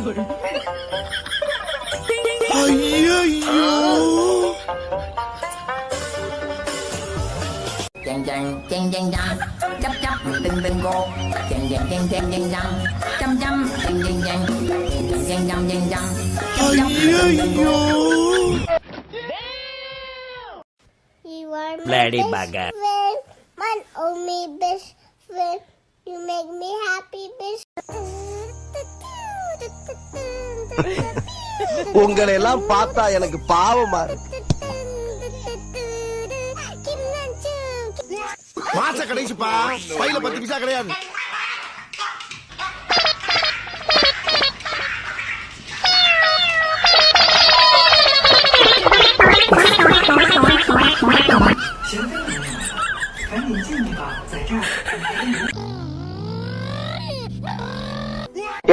Chàng chàng chàng chàng chàng. Chấp chấp từng từng cô. Chàng chàng chàng chàng chàng chàng. Chăm chăm chàng chàng chàng. Chàng chàng chàng chàng chàng. Are my Lady friend, my only best friend. You make me happy, best. உங்களை எல்லாம் பார்த்தா எனக்கு பாவமா இருக்கு. மாச கடைசிப்பா. பையில பத்து பைசா கிடையாது.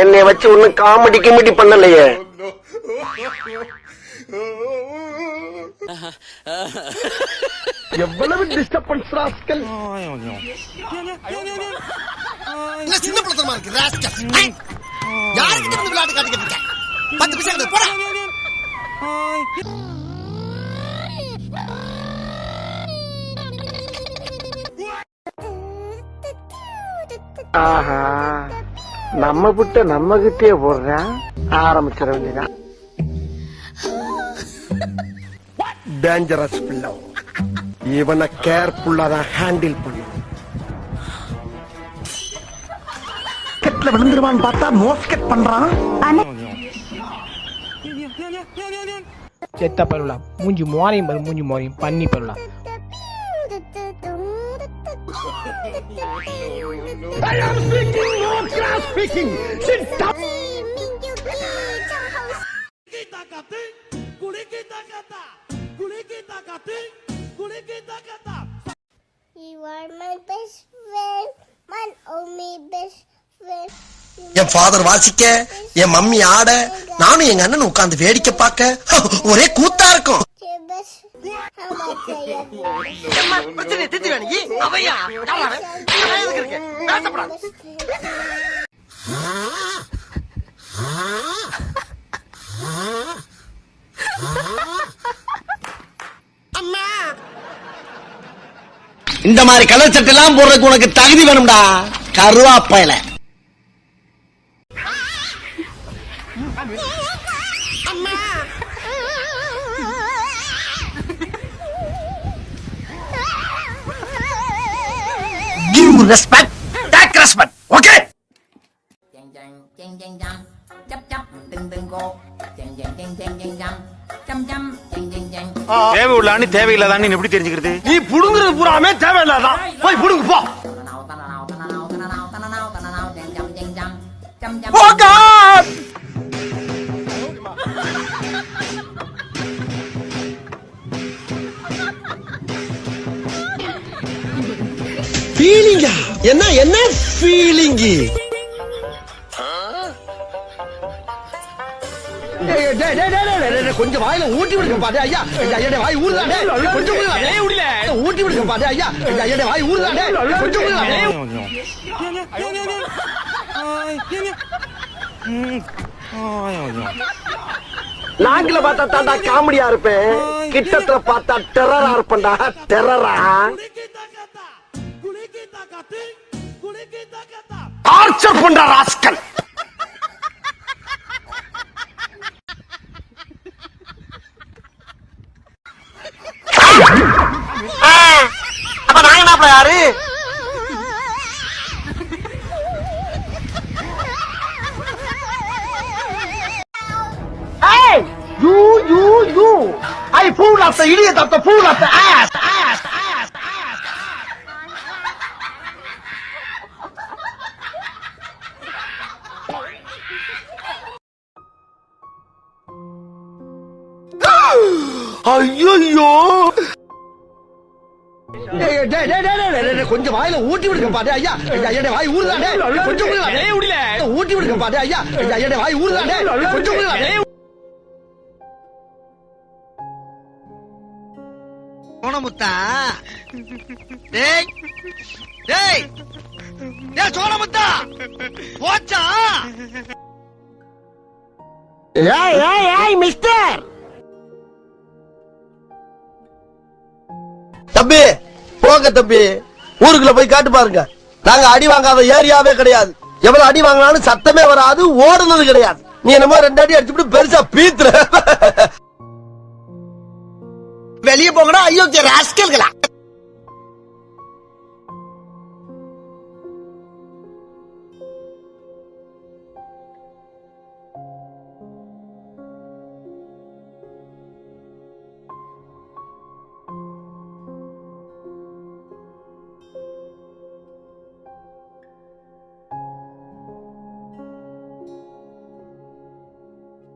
என்னை வச்சு ஒன்னும் காமெடி கிமெடி பண்ணலையே. எவ்வளவு டிஸ்டர்பன்ஸ் ராஸ்கல்? இல்ல சின்ன பழத்தனமா இருக்கு ராஸ்கல்? யாருக்கிட்ட இருந்து விளையாட்டு காட்டிக்கிட்டு இருக்க? பத்து பைசா போடா. ஆஹா. நம்ம புட்ட நம்ம கிட்டே போடுறான் ஆரம்பிச்சிட வேண்டியதான் டேஞ்சரஸ் பிள்ளை இவனை கேர்ஃபுல்லா தான் ஹேண்டில் பண்ணும். கெட்ல விழுந்துருவான்னு பார்த்தா மோஸ்கெட் பண்றான். செத்த பருவலாம் மூஞ்சி மோரையும் பாரு மூஞ்சி மோரையும் பண்ணி I am பருவலாம் You are my best friend, my only best friend. என் ஃபாதர் வாசிக்க என் மம்மி ஆட நானும் எங்க அண்ணன் உட்கார்ந்து வேடிக்கை பார்க்க ஒரே கூத்தா இருக்கும் இந்த மாதிரி கலர் சட்டை எல்லாம் போடுறதுக்கு உனக்கு தகுதி வேணும்டா. கருவாப்பையில. Okay Chàng chàng chàng chàng chàng Chấp chấp từng từng cô Chàng chàng chàng chàng chàng chàng Chăm chăm chàng chàng chàng தேவை உள்ளான்னு தேவையில்லாதான்னு எப்படி தெரிஞ்சுக்கிறது நீ புடுங்குறது பூராமே தேவையில்லாதான் போய் புடுங்கு போ என்ன என்ன ஃபீலிங்கு கொஞ்சம் வாயில ஊட்டி விடுங்க பாரு ஐயா. ஐயா வாய் ஊறுதானே கொஞ்சம் விடுங்க. ஊட்டி விடுங்க பாரு ஐயா. ஐயா வாய் ஊறுதானே கொஞ்சம். நாங்கள பார்த்தா தாண்டா காமெடியா இருப்பேன். கிட்டத்துல பார்த்தா டெரரா இருப்பேன்டா. டெரரா டார்ச்சர் பண்ற ராஸ்கல் அப்ப நாங்க என்ன யாரு Hey! You, you, you! I fool of the idiot of the fool of the! Ass! ஐயோ கொஞ்சம் வாயில ஊட்டி விடுங்க பாரு. ஐயா ஐயா வாய் ஊறுதானே கொஞ்சம். ஊட்டி விடுங்க பாரு ஐயா. ஐயா வாய் ஊறுதானே கொஞ்சம். சோனமுத்தா டேய். டேய். டேய். சோனமுத்தா போச்சா? ஏய் ஏய் ஏய் மிஸ்டர். போங்க தம்பி. ஊருக்குள்ள போய் காட்டு பாருங்க. நாங்க அடி வாங்காத ஏரியாவே கிடையாது. எவ்வளவு அடி வாங்கினாலும் சத்தமே வராது ஓடுனது கிடையாது. நீ என்னமோ ரெண்டு அடி அடிச்சுட்டு பெருசா பீத்துற. வெளியே போங்கடா ஐயோ ராஸ்கல்களா?